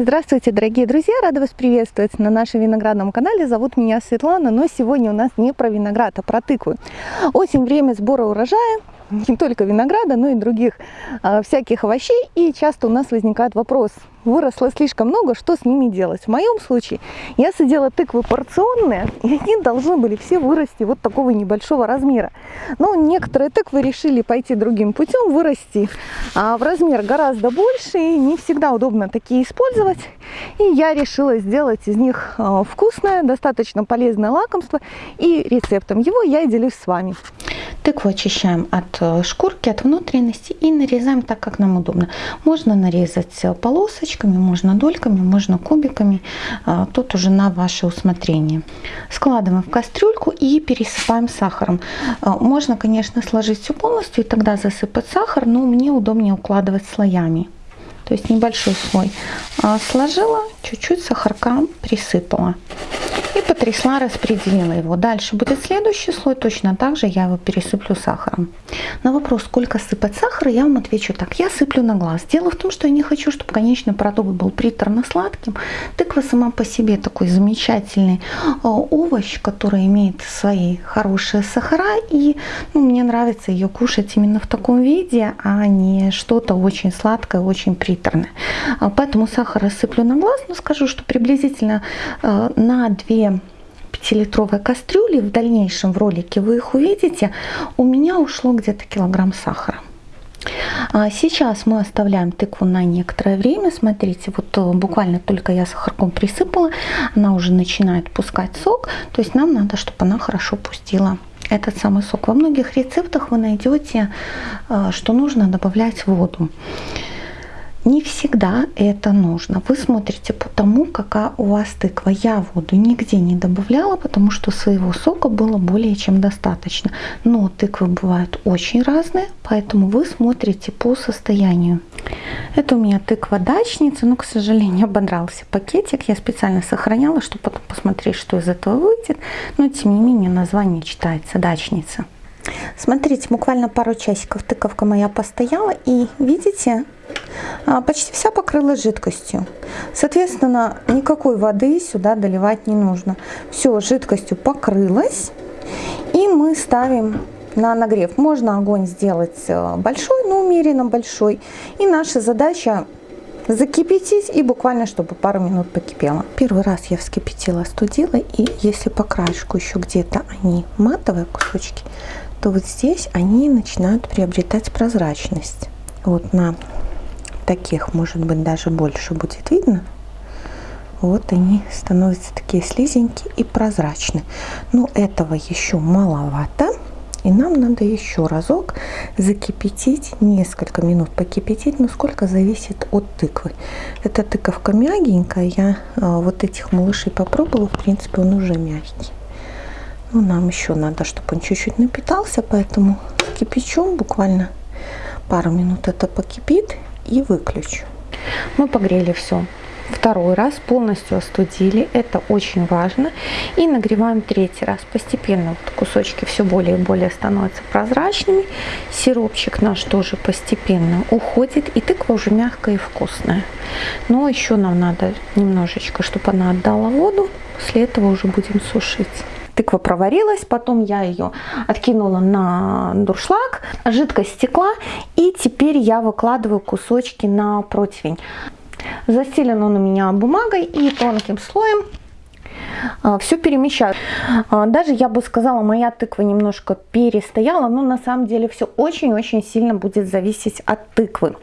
Здравствуйте, дорогие друзья! Рада вас приветствовать на нашем виноградном канале. Зовут меня Светлана, но сегодня у нас не про виноград, а про тыкву. Осень – время сбора урожая, не только винограда, но и других а, всяких овощей. И часто у нас возникает вопрос, выросло слишком много, что с ними делать? В моем случае я садила тыквы порционные, и они должны были все вырасти вот такого небольшого размера. Но некоторые тыквы решили пойти другим путем, вырасти а, в размер гораздо больше, и не всегда удобно такие использовать. И я решила сделать из них а, вкусное, достаточно полезное лакомство, и рецептом его я делюсь с вами. Тыкву очищаем от э, шкурки, от внутренности и нарезаем так, как нам удобно. Можно нарезать э, полосочками, можно дольками, можно кубиками. Э, тут уже на ваше усмотрение. Складываем в кастрюльку и пересыпаем сахаром. Можно, конечно, сложить все полностью и тогда засыпать сахар, но мне удобнее укладывать слоями. То есть небольшой слой сложила, чуть-чуть сахарка присыпала потрясла, распределила его. Дальше будет следующий слой, точно так же я его пересыплю сахаром. На вопрос, сколько сыпать сахара, я вам отвечу так. Я сыплю на глаз. Дело в том, что я не хочу, чтобы конечный продукт был приторно-сладким. Тыква сама по себе такой замечательный э, овощ, который имеет свои хорошие сахара. И ну, мне нравится ее кушать именно в таком виде, а не что-то очень сладкое, очень приторное. А поэтому сахар рассыплю на глаз, но скажу, что приблизительно э, на 2 5-литровой кастрюли, в дальнейшем в ролике вы их увидите, у меня ушло где-то килограмм сахара. А сейчас мы оставляем тыкву на некоторое время. Смотрите, вот э, буквально только я сахарком присыпала, она уже начинает пускать сок. То есть нам надо, чтобы она хорошо пустила этот самый сок. Во многих рецептах вы найдете, э, что нужно добавлять воду. Не всегда это нужно. Вы смотрите по тому, какая у вас тыква. Я воду нигде не добавляла, потому что своего сока было более чем достаточно. Но тыквы бывают очень разные, поэтому вы смотрите по состоянию. Это у меня тыква дачница, но, к сожалению, ободрался пакетик. Я специально сохраняла, чтобы потом посмотреть, что из этого выйдет. Но, тем не менее, название читается дачница. Смотрите, буквально пару часиков тыковка моя постояла, и видите, почти вся покрылась жидкостью. Соответственно, никакой воды сюда доливать не нужно. Все жидкостью покрылась. И мы ставим на нагрев. Можно огонь сделать э, большой, но умеренно большой. И наша задача закипятить и буквально, чтобы пару минут покипело. Первый раз я вскипятила, остудила. И если по краешку еще где-то они матовые кусочки, то вот здесь они начинают приобретать прозрачность. Вот на таких, может быть, даже больше будет видно. Вот они становятся такие слизенькие и прозрачные. Но этого еще маловато. И нам надо еще разок закипятить, несколько минут покипятить, но сколько зависит от тыквы. Эта тыковка мягенькая, я а, вот этих малышей попробовала, в принципе он уже мягкий. Но нам еще надо, чтобы он чуть-чуть напитался, поэтому кипячом буквально пару минут это покипит и выключу. Мы погрели все второй раз, полностью остудили, это очень важно. И нагреваем третий раз. Постепенно вот кусочки все более и более становятся прозрачными. Сиропчик наш тоже постепенно уходит, и тыква уже мягкая и вкусная. Но еще нам надо немножечко, чтобы она отдала воду. После этого уже будем сушить тыква проварилась, потом я ее откинула на дуршлаг, жидкость стекла, и теперь я выкладываю кусочки на противень. Застелен он у меня бумагой и тонким слоем все перемещаю. А, даже, я бы сказала, моя тыква немножко перестояла, но на самом деле все очень-очень сильно будет зависеть от тыквы.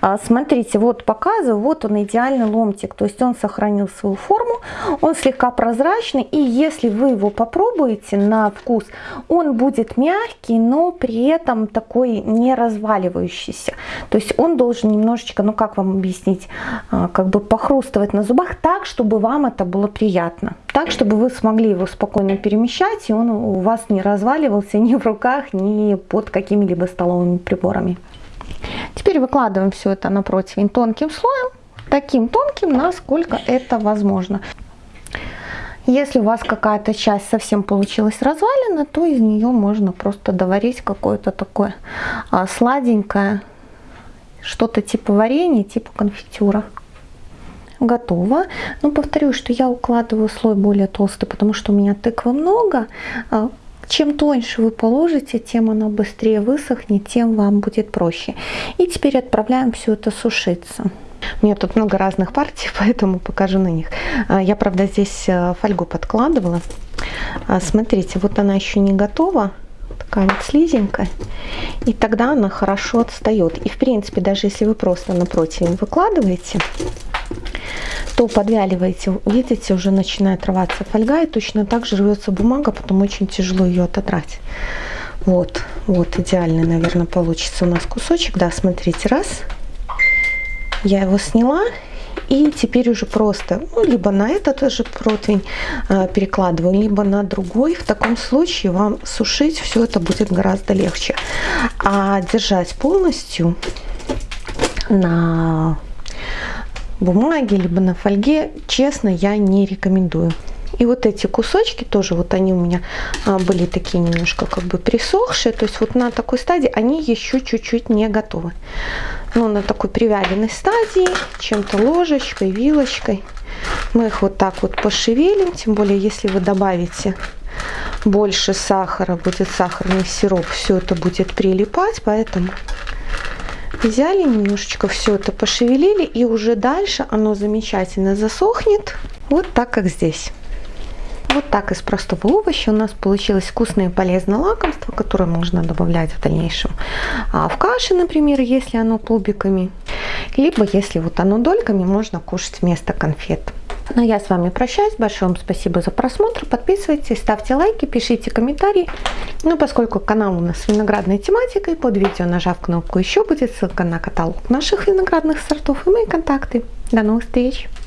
А, смотрите, вот показываю, вот он идеальный ломтик, то есть он сохранил свою форму, он слегка прозрачный, и если вы его попробуете на вкус, он будет мягкий, но при этом такой не разваливающийся. То есть он должен немножечко, ну как вам объяснить, как бы похрустывать на зубах так, чтобы вам это было приятно так, чтобы вы смогли его спокойно перемещать, и он у вас не разваливался ни в руках, ни под какими-либо столовыми приборами. Теперь выкладываем все это на противень тонким слоем, таким тонким, насколько это возможно. Если у вас какая-то часть совсем получилась развалена, то из нее можно просто доварить какое-то такое а, сладенькое, что-то типа варенья, типа конфитюра. Готово. Но повторю, что я укладываю слой более толстый, потому что у меня тыквы много. А, чем тоньше вы положите, тем она быстрее высохнет, тем вам будет проще. И теперь отправляем все это сушиться. У меня тут много разных партий, поэтому покажу на них. А, я, правда, здесь э, фольгу подкладывала. А, смотрите, вот она еще не готова такая вот слизенькая, и тогда она хорошо отстает. И в принципе, даже если вы просто на противень выкладываете, то подвяливаете, видите, уже начинает рваться фольга, и точно так же рвется бумага, потом очень тяжело ее отодрать. Вот, вот идеальный, наверное, получится у нас кусочек. Да, смотрите, раз, я его сняла, и теперь уже просто, ну, либо на этот же противень э, перекладываю, либо на другой. В таком случае вам сушить все это будет гораздо легче. А держать полностью на бумаге, либо на фольге, честно, я не рекомендую. И вот эти кусочки тоже, вот они у меня а, были такие немножко как бы присохшие. То есть вот на такой стадии они еще чуть-чуть не готовы. Но на такой привяленной стадии, чем-то ложечкой, вилочкой, мы их вот так вот пошевелим. Тем более, если вы добавите больше сахара, будет сахарный сироп, все это будет прилипать. Поэтому взяли немножечко все это пошевелили и уже дальше оно замечательно засохнет вот так как здесь вот так из простого овоща у нас получилось вкусное и полезное лакомство, которое можно добавлять в дальнейшем а в каше, например, если оно клубиками, либо если вот оно дольками, можно кушать вместо конфет. Ну я с вами прощаюсь. Большое вам спасибо за просмотр. Подписывайтесь, ставьте лайки, пишите комментарии. Ну, поскольку канал у нас с виноградной тематикой, под видео, нажав кнопку «Еще» будет ссылка на каталог наших виноградных сортов и мои контакты. До новых встреч!